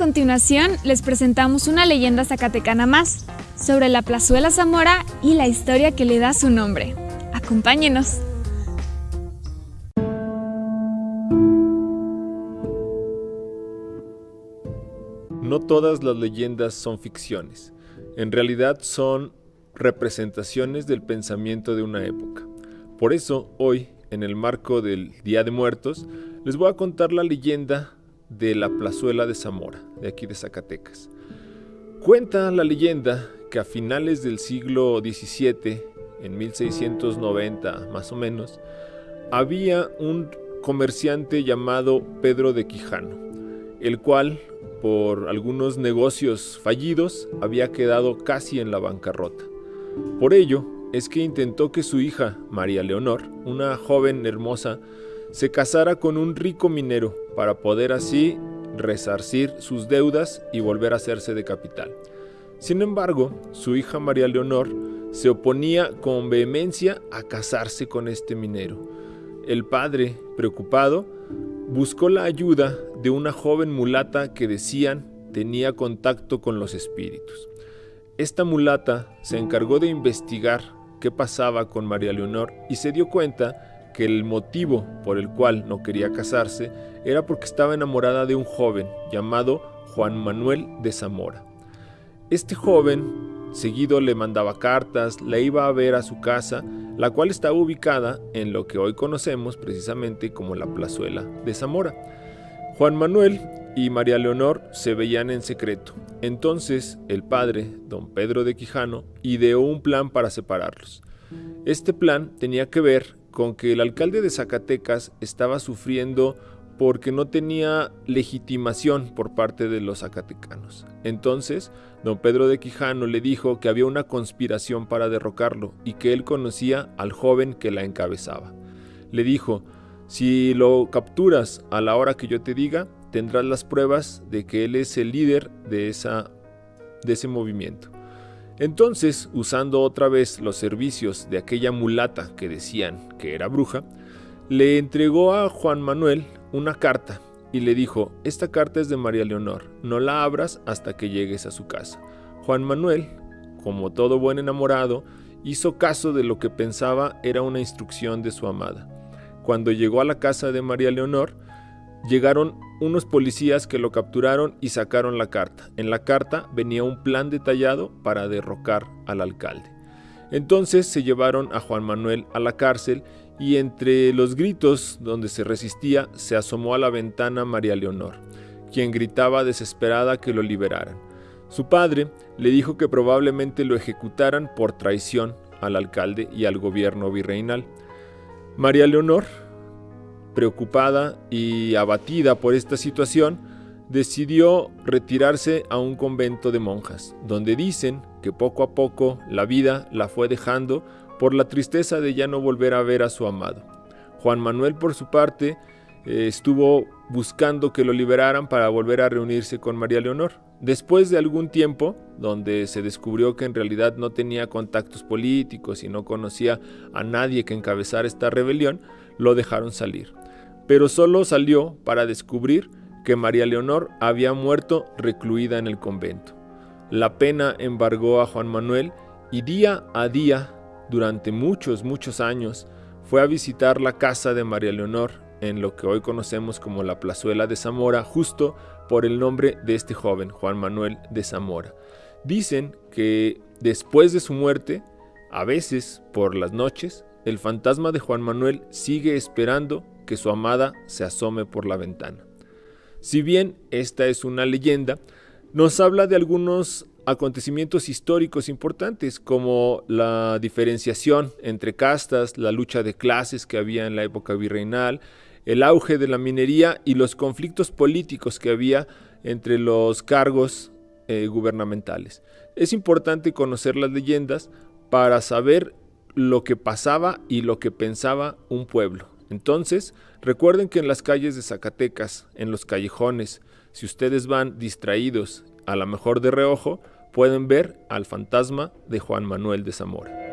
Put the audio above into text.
continuación les presentamos una leyenda zacatecana más sobre la plazuela Zamora y la historia que le da su nombre. Acompáñenos. No todas las leyendas son ficciones. En realidad son representaciones del pensamiento de una época. Por eso, hoy, en el marco del Día de Muertos, les voy a contar la leyenda de la plazuela de Zamora, de aquí de Zacatecas. Cuenta la leyenda que a finales del siglo XVII, en 1690 más o menos, había un comerciante llamado Pedro de Quijano, el cual, por algunos negocios fallidos, había quedado casi en la bancarrota. Por ello, es que intentó que su hija, María Leonor, una joven hermosa, se casara con un rico minero para poder así resarcir sus deudas y volver a hacerse de capital. Sin embargo, su hija María Leonor se oponía con vehemencia a casarse con este minero. El padre, preocupado, buscó la ayuda de una joven mulata que decían tenía contacto con los espíritus. Esta mulata se encargó de investigar qué pasaba con María Leonor y se dio cuenta que el motivo por el cual no quería casarse era porque estaba enamorada de un joven llamado Juan Manuel de Zamora. Este joven seguido le mandaba cartas, la iba a ver a su casa, la cual estaba ubicada en lo que hoy conocemos precisamente como la plazuela de Zamora. Juan Manuel y María Leonor se veían en secreto. Entonces el padre, don Pedro de Quijano, ideó un plan para separarlos. Este plan tenía que ver con que el alcalde de Zacatecas estaba sufriendo porque no tenía legitimación por parte de los zacatecanos. Entonces, don Pedro de Quijano le dijo que había una conspiración para derrocarlo y que él conocía al joven que la encabezaba. Le dijo, si lo capturas a la hora que yo te diga, tendrás las pruebas de que él es el líder de, esa, de ese movimiento. Entonces, usando otra vez los servicios de aquella mulata que decían que era bruja, le entregó a Juan Manuel una carta y le dijo, esta carta es de María Leonor, no la abras hasta que llegues a su casa. Juan Manuel, como todo buen enamorado, hizo caso de lo que pensaba era una instrucción de su amada. Cuando llegó a la casa de María Leonor, Llegaron unos policías que lo capturaron y sacaron la carta. En la carta venía un plan detallado para derrocar al alcalde. Entonces se llevaron a Juan Manuel a la cárcel y entre los gritos donde se resistía se asomó a la ventana María Leonor, quien gritaba desesperada que lo liberaran. Su padre le dijo que probablemente lo ejecutaran por traición al alcalde y al gobierno virreinal. María Leonor preocupada y abatida por esta situación, decidió retirarse a un convento de monjas, donde dicen que poco a poco la vida la fue dejando por la tristeza de ya no volver a ver a su amado. Juan Manuel, por su parte, eh, estuvo buscando que lo liberaran para volver a reunirse con María Leonor. Después de algún tiempo, donde se descubrió que en realidad no tenía contactos políticos y no conocía a nadie que encabezara esta rebelión, lo dejaron salir pero solo salió para descubrir que María Leonor había muerto recluida en el convento. La pena embargó a Juan Manuel y día a día, durante muchos, muchos años, fue a visitar la casa de María Leonor en lo que hoy conocemos como la plazuela de Zamora, justo por el nombre de este joven, Juan Manuel de Zamora. Dicen que después de su muerte, a veces por las noches, el fantasma de Juan Manuel sigue esperando que su amada se asome por la ventana. Si bien esta es una leyenda, nos habla de algunos acontecimientos históricos importantes como la diferenciación entre castas, la lucha de clases que había en la época virreinal, el auge de la minería y los conflictos políticos que había entre los cargos eh, gubernamentales. Es importante conocer las leyendas para saber lo que pasaba y lo que pensaba un pueblo. Entonces, recuerden que en las calles de Zacatecas, en los callejones, si ustedes van distraídos, a lo mejor de reojo, pueden ver al fantasma de Juan Manuel de Zamora.